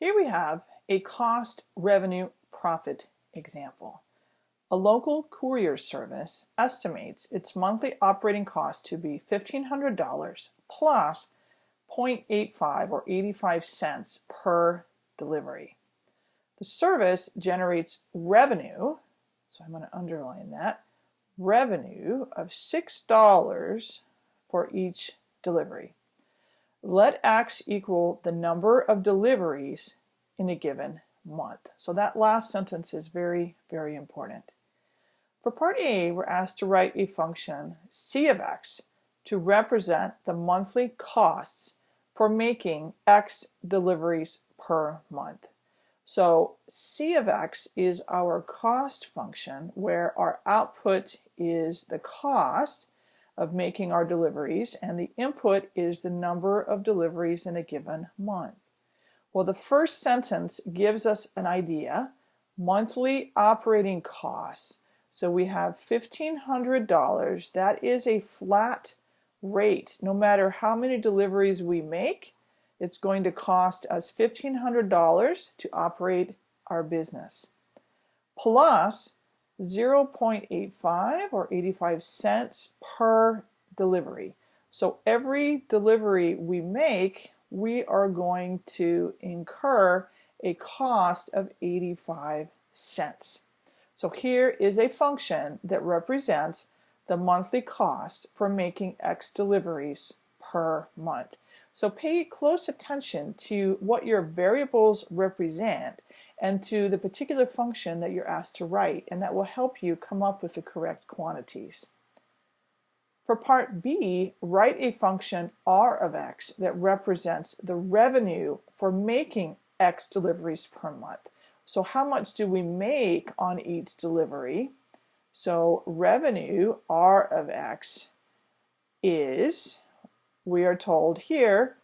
Here we have a cost revenue profit example. A local courier service estimates its monthly operating cost to be $1,500 plus 0.85 or 85 cents per delivery. The service generates revenue, so I'm going to underline that, revenue of $6 for each delivery. Let X equal the number of deliveries in a given month. So that last sentence is very, very important. For part A, we're asked to write a function c of x to represent the monthly costs for making x deliveries per month. So c of x is our cost function where our output is the cost of making our deliveries and the input is the number of deliveries in a given month. Well, the first sentence gives us an idea, monthly operating costs. So we have $1,500. That is a flat rate. No matter how many deliveries we make, it's going to cost us $1,500 to operate our business. Plus 0.85 or 85 cents per delivery. So every delivery we make, we are going to incur a cost of 85 cents. So here is a function that represents the monthly cost for making X deliveries per month. So pay close attention to what your variables represent and to the particular function that you're asked to write, and that will help you come up with the correct quantities. For part B, write a function r of x that represents the revenue for making x deliveries per month. So how much do we make on each delivery? So revenue r of x is, we are told here,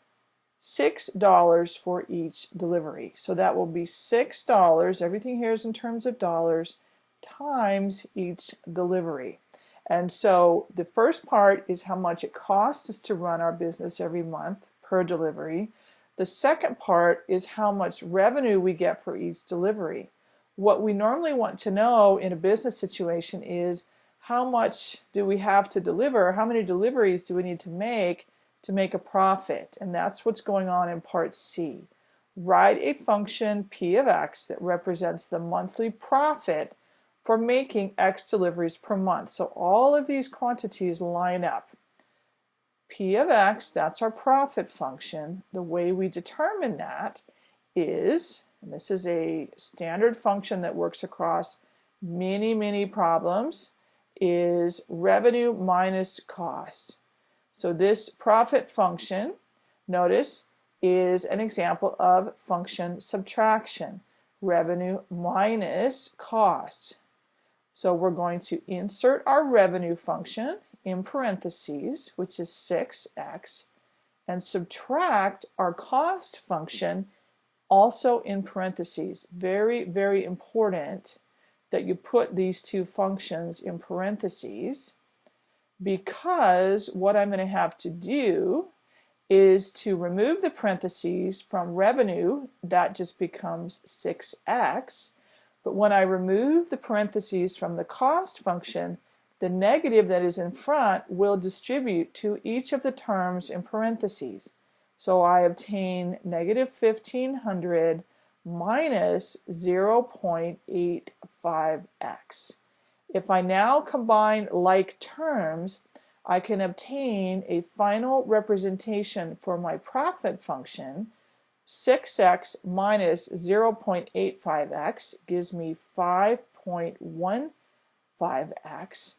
$6 for each delivery. So that will be $6, everything here is in terms of dollars, times each delivery. And so the first part is how much it costs us to run our business every month per delivery. The second part is how much revenue we get for each delivery. What we normally want to know in a business situation is how much do we have to deliver, how many deliveries do we need to make to make a profit. And that's what's going on in part C. Write a function p of x that represents the monthly profit for making x deliveries per month. So all of these quantities line up. p of x, that's our profit function. The way we determine that is, and this is a standard function that works across many, many problems, is revenue minus cost. So this profit function, notice, is an example of function subtraction, revenue minus cost. So we're going to insert our revenue function in parentheses, which is 6x, and subtract our cost function also in parentheses. Very, very important that you put these two functions in parentheses because what I'm going to have to do is to remove the parentheses from revenue, that just becomes 6x. But when I remove the parentheses from the cost function, the negative that is in front will distribute to each of the terms in parentheses. So I obtain negative 1500 minus 0.85x. If I now combine like terms, I can obtain a final representation for my profit function. 6x minus 0.85x gives me 5.15x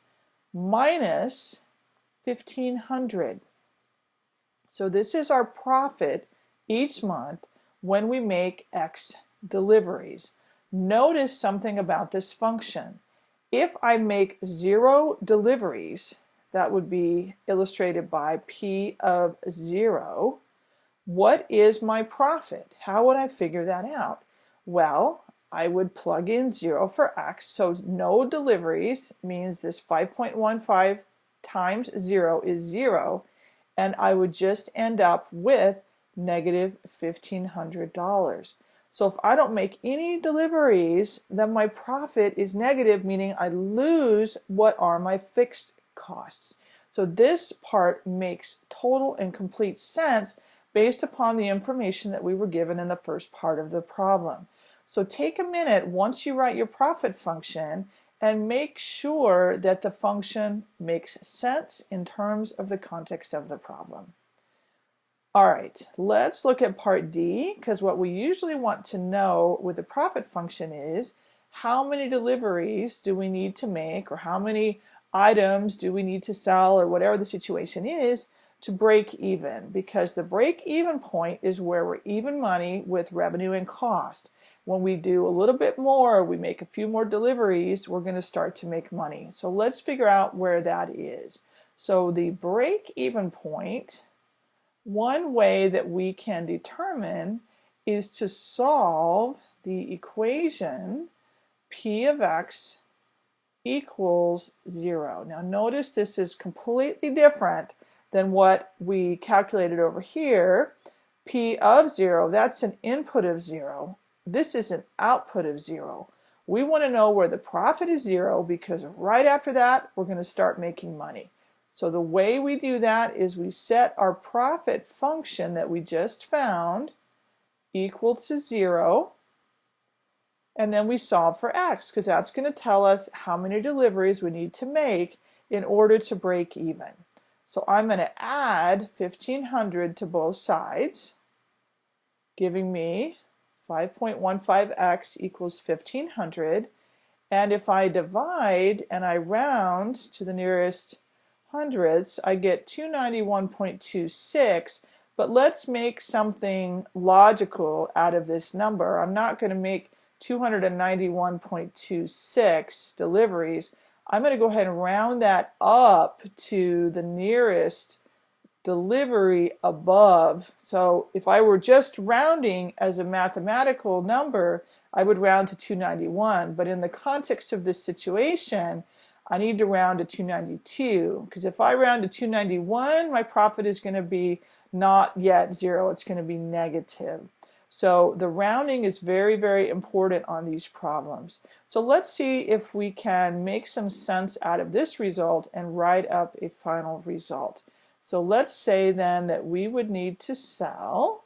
minus 1500. So this is our profit each month when we make x deliveries. Notice something about this function. If I make zero deliveries, that would be illustrated by P of zero, what is my profit? How would I figure that out? Well, I would plug in zero for X, so no deliveries means this 5.15 times zero is zero, and I would just end up with negative $1,500. So if I don't make any deliveries, then my profit is negative, meaning I lose what are my fixed costs. So this part makes total and complete sense based upon the information that we were given in the first part of the problem. So take a minute once you write your profit function and make sure that the function makes sense in terms of the context of the problem. All right, let's look at part D because what we usually want to know with the profit function is how many deliveries do we need to make or how many items do we need to sell or whatever the situation is to break even because the break even point is where we're even money with revenue and cost. When we do a little bit more, we make a few more deliveries, we're going to start to make money. So let's figure out where that is. So the break even point, one way that we can determine is to solve the equation p of x equals 0. Now notice this is completely different than what we calculated over here. P of 0, that's an input of 0. This is an output of 0. We want to know where the profit is 0 because right after that we're going to start making money. So the way we do that is we set our profit function that we just found equal to 0 and then we solve for x because that's going to tell us how many deliveries we need to make in order to break even. So I'm going to add 1500 to both sides, giving me 5.15x equals 1500. And if I divide and I round to the nearest hundredths, I get 291.26. But let's make something logical out of this number. I'm not going to make 291.26 deliveries, I'm going to go ahead and round that up to the nearest delivery above. So if I were just rounding as a mathematical number, I would round to 291. But in the context of this situation, I need to round to 292 because if I round to 291, my profit is going to be not yet zero. It's going to be negative. So the rounding is very, very important on these problems. So let's see if we can make some sense out of this result and write up a final result. So let's say then that we would need to sell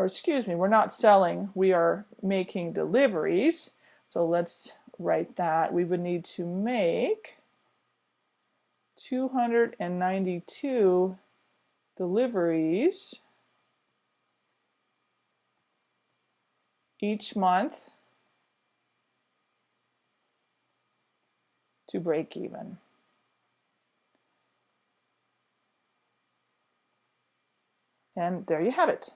or excuse me, we're not selling, we are making deliveries. So let's write that. We would need to make 292 deliveries each month to break even. And there you have it.